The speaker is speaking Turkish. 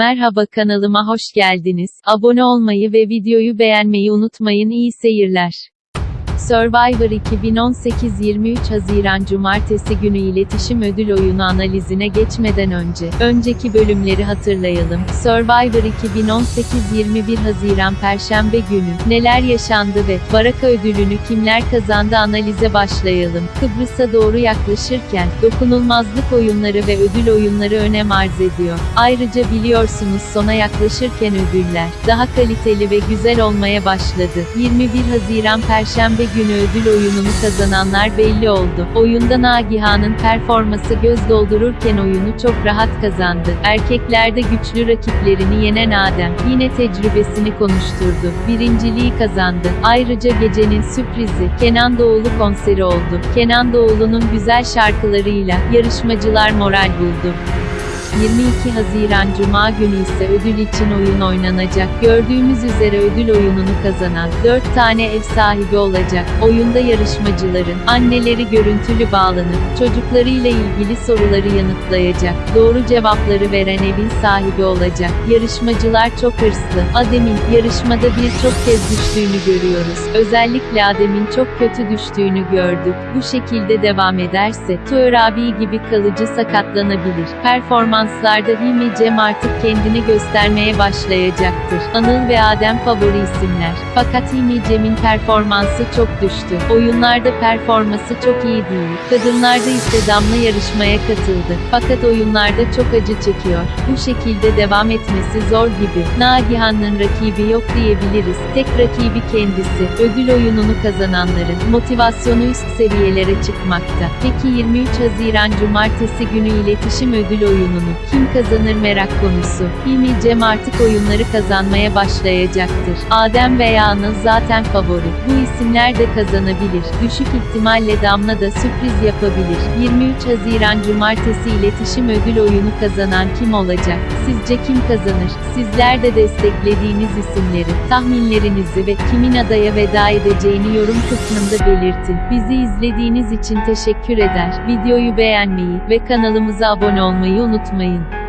Merhaba kanalıma hoş geldiniz. Abone olmayı ve videoyu beğenmeyi unutmayın. İyi seyirler. Survivor 2018 23 Haziran Cumartesi günü iletişim ödül oyunu analizine geçmeden önce, önceki bölümleri hatırlayalım. Survivor 2018 21 Haziran Perşembe günü, neler yaşandı ve, Baraka ödülünü kimler kazandı analize başlayalım. Kıbrıs'a doğru yaklaşırken, dokunulmazlık oyunları ve ödül oyunları önem arz ediyor. Ayrıca biliyorsunuz sona yaklaşırken ödüller, daha kaliteli ve güzel olmaya başladı. 21 Haziran Perşembe günü ödül oyununu kazananlar belli oldu. Oyunda Nagihan'ın performası göz doldururken oyunu çok rahat kazandı. Erkeklerde güçlü rakiplerini yenen Adem, yine tecrübesini konuşturdu. Birinciliği kazandı. Ayrıca gecenin sürprizi, Kenan Doğulu konseri oldu. Kenan Doğulu'nun güzel şarkılarıyla, yarışmacılar moral buldu. 22 Haziran Cuma günü ise ödül için oyun oynanacak. Gördüğümüz üzere ödül oyununu kazanan 4 tane ev sahibi olacak. Oyunda yarışmacıların anneleri görüntülü bağlanıp çocuklarıyla ilgili soruları yanıtlayacak. Doğru cevapları veren evin sahibi olacak. Yarışmacılar çok hırslı. Adem'in yarışmada birçok kez düştüğünü görüyoruz. Özellikle Adem'in çok kötü düştüğünü gördük. Bu şekilde devam ederse Tuğer abi gibi kalıcı sakatlanabilir. Performans performanslarda Hilmi Cem artık kendini göstermeye başlayacaktır. Anıl ve Adem favori isimler. Fakat Hilmi Cem'in performansı çok düştü. Oyunlarda performansı çok iyi değil. Kadınlarda ise Damla yarışmaya katıldı. Fakat oyunlarda çok acı çekiyor. Bu şekilde devam etmesi zor gibi. Nagihan'ın rakibi yok diyebiliriz. Tek rakibi kendisi. Ödül oyununu kazananların motivasyonu üst seviyelere çıkmakta. Peki 23 Haziran Cumartesi günü iletişim ödül oyununu kim kazanır merak konusu. Hilmi Cem artık oyunları kazanmaya başlayacaktır. Adem veya Anıl zaten favori. Bu isimler de kazanabilir. Düşük ihtimalle Damla da sürpriz yapabilir. 23 Haziran Cumartesi iletişim ödül oyunu kazanan kim olacak? Sizce kim kazanır? Sizler de desteklediğiniz isimleri, tahminlerinizi ve kimin adaya veda edeceğini yorum kısmında belirtin. Bizi izlediğiniz için teşekkür eder. Videoyu beğenmeyi ve kanalımıza abone olmayı unutmayın. Amém.